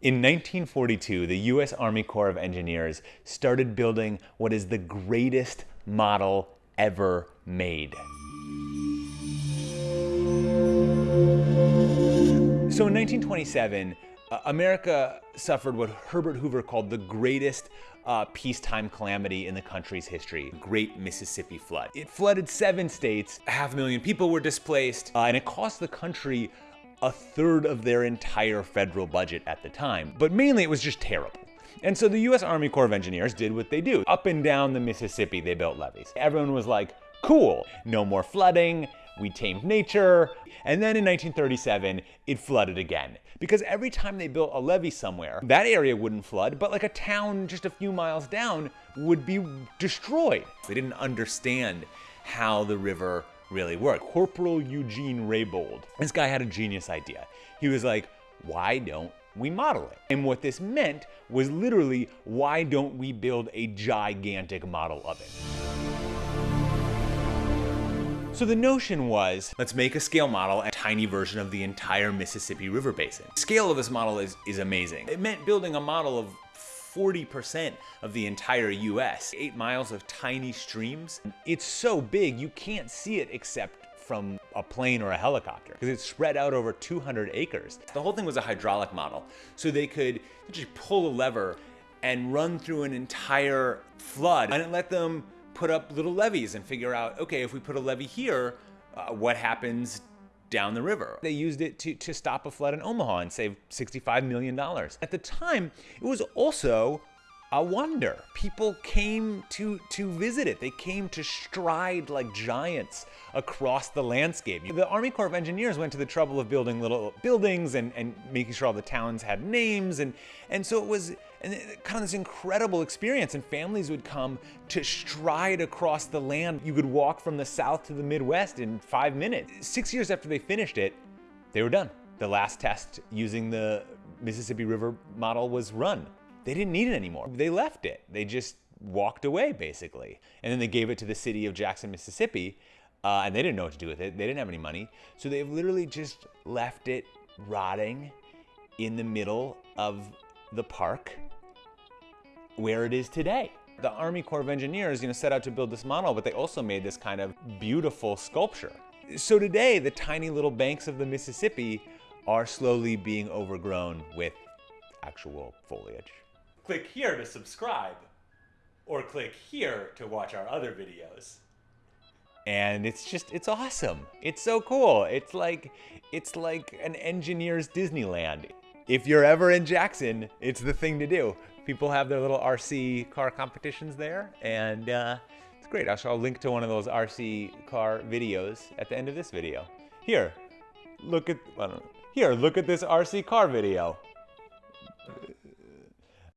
In 1942, the U.S. Army Corps of Engineers started building what is the greatest model ever made. So in 1927, uh, America suffered what Herbert Hoover called the greatest uh, peacetime calamity in the country's history, Great Mississippi Flood. It flooded seven states, a half a million people were displaced, uh, and it cost the country a third of their entire federal budget at the time. But mainly it was just terrible. And so the US Army Corps of Engineers did what they do. Up and down the Mississippi, they built levees. Everyone was like, cool, no more flooding, we tamed nature. And then in 1937, it flooded again. Because every time they built a levee somewhere, that area wouldn't flood, but like a town just a few miles down would be destroyed. They didn't understand how the river really work. Corporal Eugene Reybold, this guy had a genius idea. He was like, why don't we model it? And what this meant was literally, why don't we build a gigantic model of it? So the notion was, let's make a scale model, a tiny version of the entire Mississippi River Basin. The scale of this model is, is amazing. It meant building a model of 40% of the entire US. Eight miles of tiny streams. It's so big, you can't see it except from a plane or a helicopter because it's spread out over 200 acres. The whole thing was a hydraulic model. So they could just pull a lever and run through an entire flood and let them put up little levees and figure out, okay, if we put a levee here, uh, what happens down the river. They used it to, to stop a flood in Omaha and save $65 million. At the time, it was also a wonder. People came to, to visit it. They came to stride like giants across the landscape. The Army Corps of Engineers went to the trouble of building little buildings and, and making sure all the towns had names. And, and so it was kind of this incredible experience and families would come to stride across the land. You could walk from the South to the Midwest in five minutes. Six years after they finished it, they were done. The last test using the Mississippi River model was run they didn't need it anymore. They left it. They just walked away basically. And then they gave it to the city of Jackson, Mississippi, uh, and they didn't know what to do with it. They didn't have any money. So they've literally just left it rotting in the middle of the park where it is today. The Army Corps of Engineers, you know, set out to build this model, but they also made this kind of beautiful sculpture. So today, the tiny little banks of the Mississippi are slowly being overgrown with actual foliage. Click here to subscribe, or click here to watch our other videos. And it's just, it's awesome. It's so cool. It's like, it's like an engineer's Disneyland. If you're ever in Jackson, it's the thing to do. People have their little RC car competitions there, and uh, it's great. I'll, I'll link to one of those RC car videos at the end of this video. Here, look at, here, look at this RC car video.